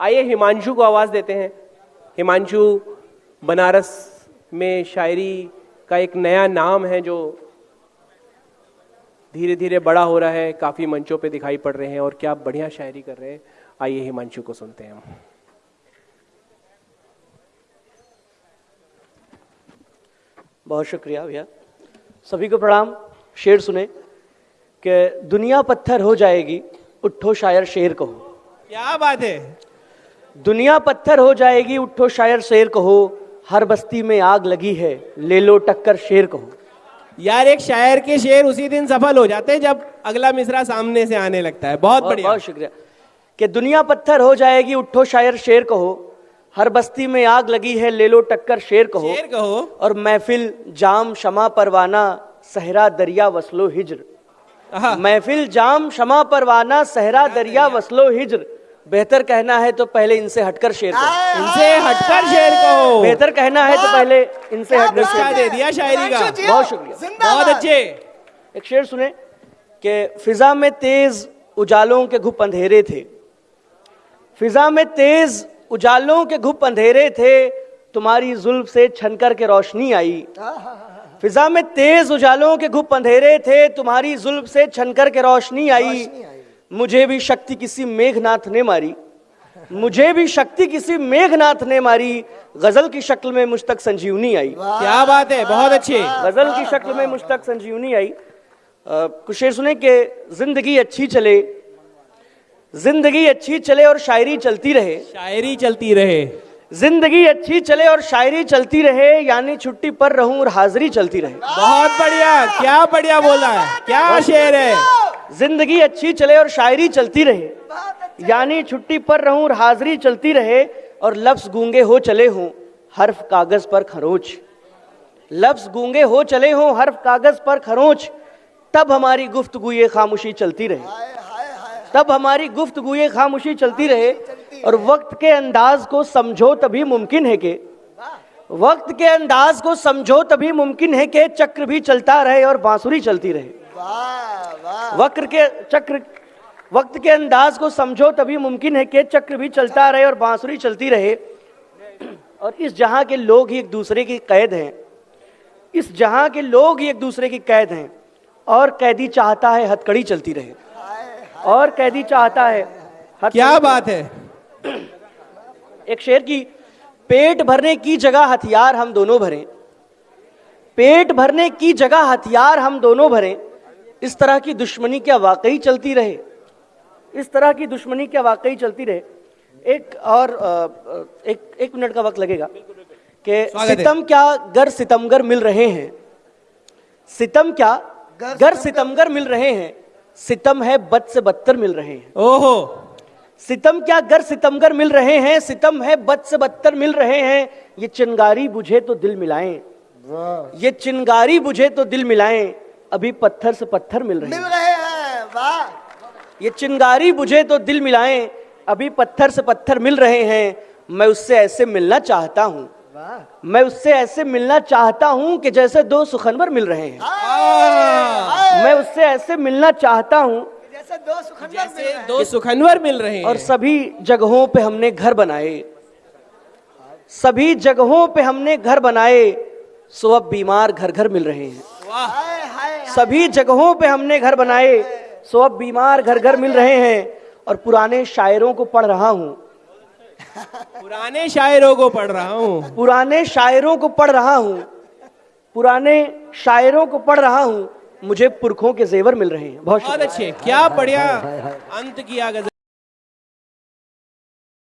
आइए हिमांशु को आवाज़ देते हैं। हिमांशु बनारस में शायरी का एक नया नाम है जो धीरे धीरे बड़ा हो रहा है काफ़ी मंचों पे दिखाई पड़ रहे हैं और क्या बढ़िया शायरी कर रहे हैं। आइए हिमांशु को सुनते हैं हम। बहुत शुक्रिया भैया। सभी को प्रणाम शेर सुने कि दुनिया पत्थर हो जाएगी उठो शायर शेर कहो। क्या बात है? दुनिया पत्थर हो जाएगी उठो शायर शेर कहो हर बस्ती में आग लगी है ले लो टक्कर शेर कहो। यार एक शायर के शेर उसी दिन सफल हो जाते हैं जब अगला मिसरा सामने से आने लगता है। बहुत बढ़िया। बहुत शुक्रिया। कि दुनिया पत्थर हो जाएगी उठो शायर शेर कहो हर बस्ती में आग लगी है ले लो टक्कर शेर कहो। शेर कहो। और महफिल जाम शमा परवाना सहरा दरिया वसलो हिजर। महफिल जाम शमा परवाना सहरा दरिया। वसलो हिज्र। बेहतर कहना है तो पहले इनसे हटकर शेर कहो। इनसे हटकर शेर कहो। बेहतर कहना है तो पहले इनसे हटकर शेर दे दिया शायरी का। बहुत शुक्रिया। बहुत अच्छे। एक शेर सुने कि फिजा में तेज उजालों के घुप अंधेरे थे। फिजा में तेज उजालों के घुप अंधेरे थे तुम्हारी जुल्फ से छनकर के रोशनी आई। फिजा में तेज उजालों के घुप अंधेरे थे तुम्हारी जुल्फ से छनकर के रोशनी आई। मुझे भी शक्ति किसी मेघनाथ ने मारी। मुझे भी शक्ति किसी मेघनाथ ने मारी। गज़ल की शक्ल में मुझ तक संजीवनी आई। क्या बात है बहुत अच्छी। गज़ल की शक्ल में मुझ तक संजीवनी आई। कुछ शेर सुने के ज़िंदगी अच्छी चले। ज़िंदगी अच्छी चले और शायरी चलती रहे। शायरी चलती रहे। ज़िंदगी अच्छी चले और शायरी चलती रहे यानी छुट्टी पर रहूँ और हाजिरी चलती रहे। बहुत बढ़िया क्या बढ़िया बोला है क्या शेर है। ज़िंदगी अच्छी चले और शायरी चलती रहे। यानी छुट्टी पर रहूँ और हाजिरी चलती रहे और लफ्ज गूँगे हो चले हों हर्फ कागज़ पर खरोच। लफ्ज गूँगे हो चले हों हर्फ कागज़ पर खरोच। तब हमारी गुफ्तगू ये खामोशी चलती रहे। तब हमारी गुफ्तगू ये खामोशी चलती रहे और वक्त के अंदाज को समझो तभी मुमकिन है कि। वक्त के अंदाज को समझो तभी मुमकिन है कि चक्र भी चलता रहे और बांसुरी चलती रहे। वक्र के चक्र वक्त के अंदाज को समझो तभी मुमकिन है कि चक्र भी चलता रहे और बांसुरी चलती रहे। और इस जहाँ के लोग ही एक दूसरे की कैद हैं। इस जहाँ के लोग ही एक दूसरे की कैद हैं। और कैदी चाहता है हथकड़ी चलती रहे। और कैदी चाहता है क्या बात है। एक शेर की पेट भरने की जगह हथियार हम दोनों भरें। पेट भरने की जगह हथियार हम दोनों भरें। इस तरह की दुश्मनी क्या वाकई चलती रहे? इस तरह की दुश्मनी क्या वाकई चलती रहे? एक और एक एक मिनट का वक्त लगेगा कि सितम क्या गर सितमगर मिल रहे हैं? सितम क्या गर सितमगर मिल रहे हैं? सितम है बद से बदतर मिल रहे हैं। ओहो। सितम क्या गर सितमगर मिल रहे हैं? सितम है बद से बदतर मिल रहे हैं। ये चिंगारी बुझे तो दिल मिलाएँ। ये चिंगारी बुझे तो दिल मिलाएँ। अभी पत्थर से पत्थर मिल रहे मिल हैं रहे हैं वाह। ये चिंगारी बुझे तो दिल मिलाए अभी पत्थर से पत्थर मिल रहे हैं मैं उससे ऐसे मिलना चाहता हूँ। मैं उससे ऐसे मिलना चाहता हूँ कि जैसे दो सुखनवर मिल रहे हैं। आह, मैं उससे ऐसे मिलना चाहता हूँ जैसे दो सुखनवर मिल रहे हैं। दो सुखनवर मिल रहे हैं। और सभी जगहों पे हमने घर बनाए। सभी जगहों पे हमने घर बनाए सो अब बीमार घर घर मिल रहे हैं। वाह। सभी जगहों पे हमने घर बनाए। सो अब बीमार घर घर मिल रहे हैं और पुराने शायरों को पढ़ रहा हूँ। पुराने शायरों को पढ़ रहा हूँ। पुराने शायरों को पढ़ रहा हूँ। पुराने शायरों को पढ़ रहा हूँ। मुझे पुरखों के जेवर मिल रहे हैं। बहुत बहुत अच्छे। क्या बढ़िया अंत किया गज़ल।